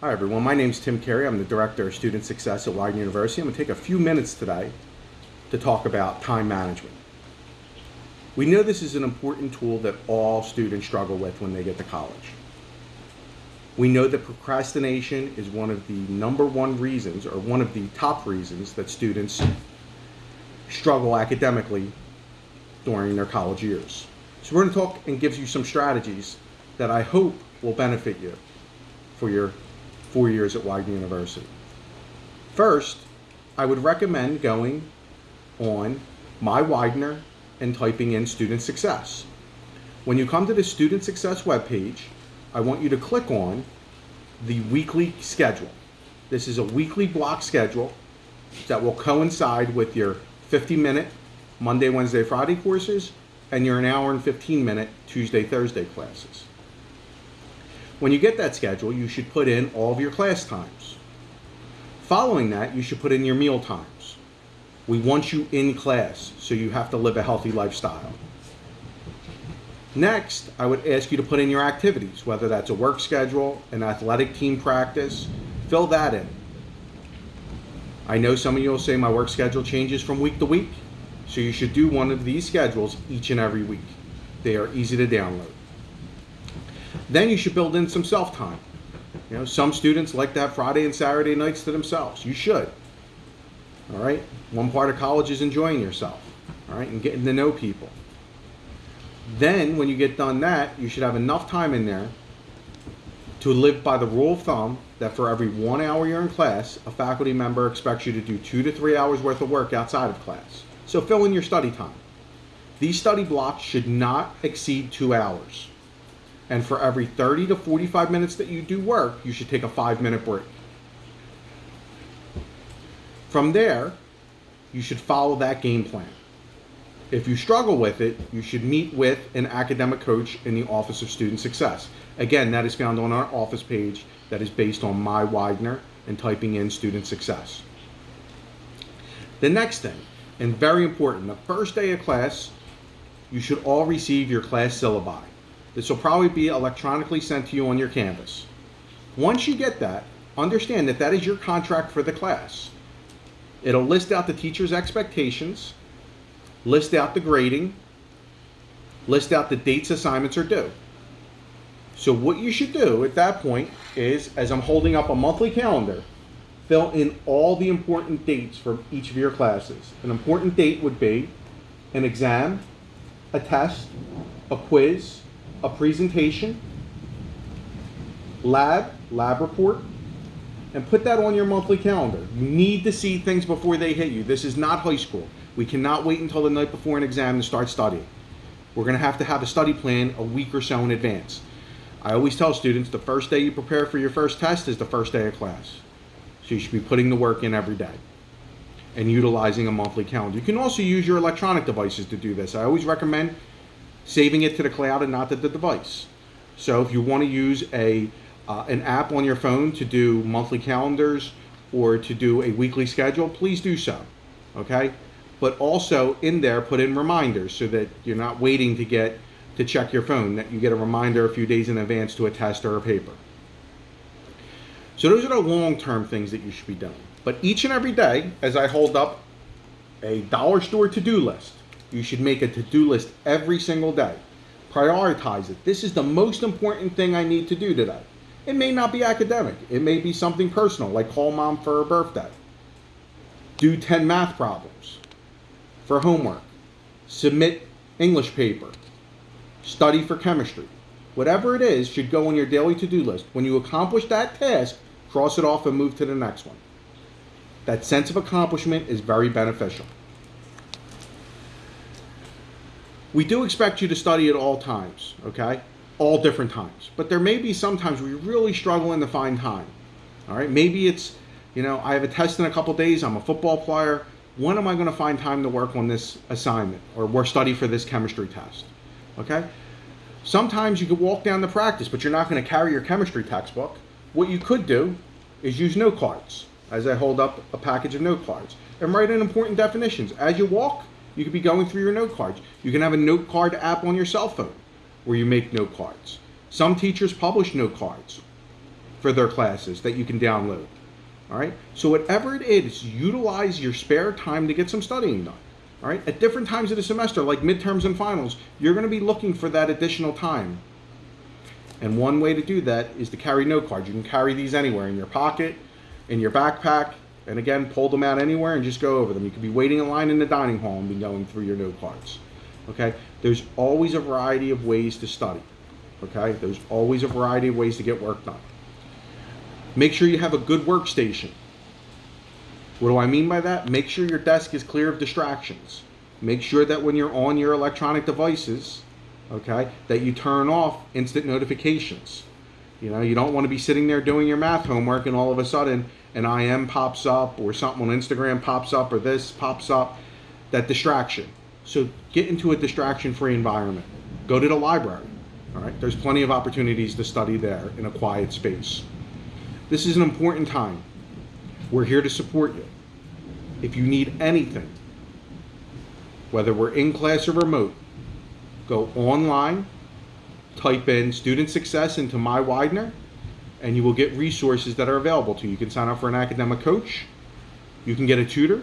Hi everyone, my name is Tim Carey. I'm the Director of Student Success at Widener University. I'm going to take a few minutes today to talk about time management. We know this is an important tool that all students struggle with when they get to college. We know that procrastination is one of the number one reasons or one of the top reasons that students struggle academically during their college years. So we're going to talk and give you some strategies that I hope will benefit you for your four years at Widener University. First, I would recommend going on My Widener and typing in Student Success. When you come to the Student Success webpage, I want you to click on the weekly schedule. This is a weekly block schedule that will coincide with your 50 minute Monday, Wednesday, Friday courses and your an hour and 15 minute Tuesday, Thursday classes. When you get that schedule, you should put in all of your class times. Following that, you should put in your meal times. We want you in class, so you have to live a healthy lifestyle. Next, I would ask you to put in your activities, whether that's a work schedule, an athletic team practice, fill that in. I know some of you will say my work schedule changes from week to week, so you should do one of these schedules each and every week. They are easy to download. Then you should build in some self-time. You know, some students like to have Friday and Saturday nights to themselves. You should. All right? One part of college is enjoying yourself, all right, and getting to know people. Then, when you get done that, you should have enough time in there to live by the rule of thumb that for every one hour you're in class, a faculty member expects you to do two to three hours worth of work outside of class. So fill in your study time. These study blocks should not exceed two hours. And for every 30 to 45 minutes that you do work, you should take a five minute break. From there, you should follow that game plan. If you struggle with it, you should meet with an academic coach in the Office of Student Success. Again, that is found on our office page that is based on My Widener and typing in Student Success. The next thing, and very important, the first day of class, you should all receive your class syllabi. This will probably be electronically sent to you on your Canvas. Once you get that, understand that that is your contract for the class. It'll list out the teacher's expectations, list out the grading, list out the dates assignments are due. So what you should do at that point is, as I'm holding up a monthly calendar, fill in all the important dates for each of your classes. An important date would be an exam, a test, a quiz, a presentation, lab, lab report, and put that on your monthly calendar. You need to see things before they hit you. This is not high school. We cannot wait until the night before an exam to start studying. We're going to have to have a study plan a week or so in advance. I always tell students the first day you prepare for your first test is the first day of class. So you should be putting the work in every day and utilizing a monthly calendar. You can also use your electronic devices to do this. I always recommend saving it to the cloud and not to the device. So if you want to use a uh, an app on your phone to do monthly calendars or to do a weekly schedule, please do so. Okay? But also in there put in reminders so that you're not waiting to get to check your phone, that you get a reminder a few days in advance to a test or a paper. So those are the long-term things that you should be doing. But each and every day, as I hold up a dollar store to-do list, you should make a to-do list every single day. Prioritize it. This is the most important thing I need to do today. It may not be academic. It may be something personal, like call mom for her birthday. Do 10 math problems for homework. Submit English paper. Study for chemistry. Whatever it is should go on your daily to-do list. When you accomplish that task, cross it off and move to the next one. That sense of accomplishment is very beneficial. We do expect you to study at all times, okay? All different times. But there may be some times you're really struggling to find time. All right, maybe it's, you know, I have a test in a couple days, I'm a football player. When am I going to find time to work on this assignment or work study for this chemistry test? Okay? Sometimes you could walk down to practice, but you're not going to carry your chemistry textbook. What you could do is use note cards as I hold up a package of note cards and write in important definitions. As you walk, you could be going through your note cards. You can have a note card app on your cell phone where you make note cards. Some teachers publish note cards for their classes that you can download. All right. So whatever it is, utilize your spare time to get some studying done. All right. At different times of the semester, like midterms and finals, you're going to be looking for that additional time. And one way to do that is to carry note cards. You can carry these anywhere in your pocket, in your backpack, and again, pull them out anywhere and just go over them. You could be waiting in line in the dining hall and be going through your note cards. Okay? There's always a variety of ways to study. Okay? There's always a variety of ways to get work done. Make sure you have a good workstation. What do I mean by that? Make sure your desk is clear of distractions. Make sure that when you're on your electronic devices, okay, that you turn off instant notifications. You know, you don't want to be sitting there doing your math homework and all of a sudden an IM pops up or something on Instagram pops up or this pops up. That distraction. So get into a distraction free environment. Go to the library. All right, there's plenty of opportunities to study there in a quiet space. This is an important time. We're here to support you. If you need anything, whether we're in class or remote, go online, type in student success into my Widener, and you will get resources that are available to you. You can sign up for an academic coach, you can get a tutor,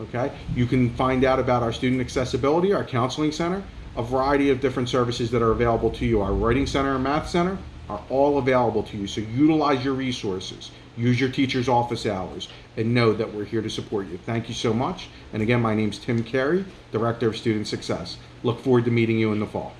okay? You can find out about our student accessibility, our counseling center, a variety of different services that are available to you. Our writing center and math center are all available to you. So utilize your resources, use your teacher's office hours, and know that we're here to support you. Thank you so much. And again, my name is Tim Carey, Director of Student Success. Look forward to meeting you in the fall.